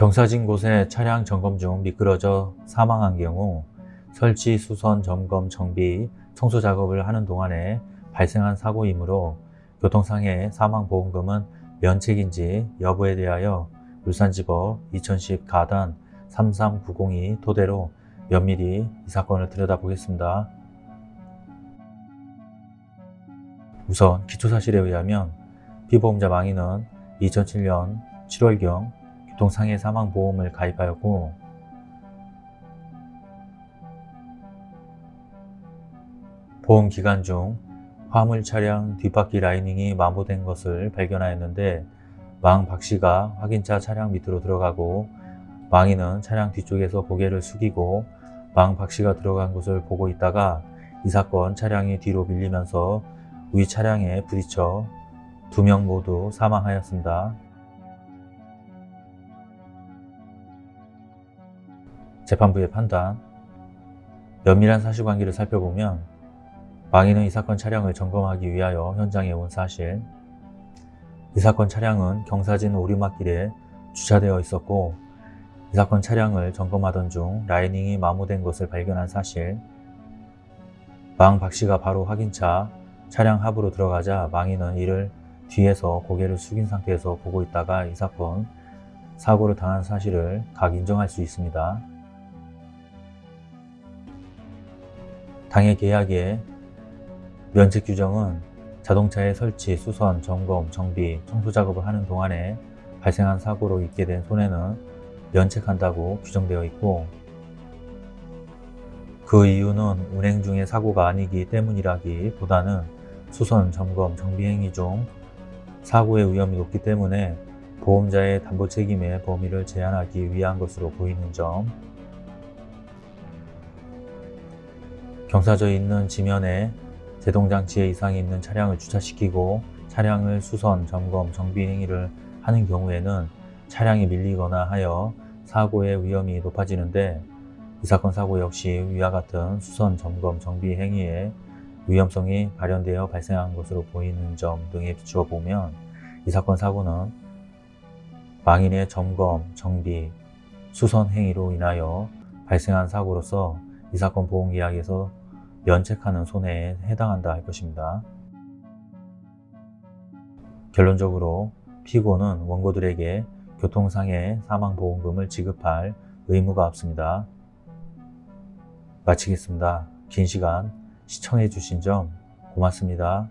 경사진 곳에 차량 점검 중 미끄러져 사망한 경우 설치, 수선, 점검, 정비, 청소 작업을 하는 동안에 발생한 사고이므로 교통상해 사망보험금은 면책인지 여부에 대하여 울산지법 2010 가단 33902 토대로 면밀히 이 사건을 들여다보겠습니다. 우선 기초사실에 의하면 피보험자 망인은 2007년 7월경 교통상해 사망보험을 가입하였고 보험 기간 중 화물 차량 뒷바퀴 라이닝이 마모된 것을 발견하였는데 망 박씨가 확인차 차량 밑으로 들어가고 망인은 차량 뒤쪽에서 고개를 숙이고 망 박씨가 들어간 곳을 보고 있다가 이 사건 차량이 뒤로 밀리면서 위 차량에 부딪혀 두 명 모두 사망하였습니다. 재판부의 판단 면밀한 사실관계를 살펴보면 망인은 이 사건 차량을 점검하기 위하여 현장에 온 사실 이 사건 차량은 경사진 오르막길에 주차되어 있었고 이 사건 차량을 점검하던 중 라이닝이 마모된 것을 발견한 사실 망 박씨가 바로 확인차 차량 하부로 들어가자 망인은 이를 뒤에서 고개를 숙인 상태에서 보고 있다가 이 사건 사고를 당한 사실을 각 인정할 수 있습니다. 당해 계약의 면책 규정은 자동차의 설치, 수선, 점검, 정비, 청소 작업을 하는 동안에 발생한 사고로 있게 된 손해는 면책한다고 규정되어 있고 그 이유는 운행 중의 사고가 아니기 때문이라기 보다는 수선, 점검, 정비 행위 중 사고의 위험이 높기 때문에 보험자의 담보 책임의 범위를 제한하기 위한 것으로 보이는 점 경사져 있는 지면에 제동장치에 이상이 있는 차량을 주차시키고 차량을 수선, 점검, 정비 행위를 하는 경우에는 차량이 밀리거나 하여 사고의 위험이 높아지는데 이 사건 사고 역시 위와 같은 수선, 점검, 정비 행위에 위험성이 발현되어 발생한 것으로 보이는 점 등에 비추어 보면 이 사건 사고는 망인의 점검, 정비, 수선 행위로 인하여 발생한 사고로서 이 사건 보험 계약에서 면책하는 손해에 해당한다 할 것입니다. 결론적으로 피고는 원고들에게 교통상해 사망보험금을 지급할 의무가 없습니다. 마치겠습니다. 긴 시간 시청해 주신 점 고맙습니다.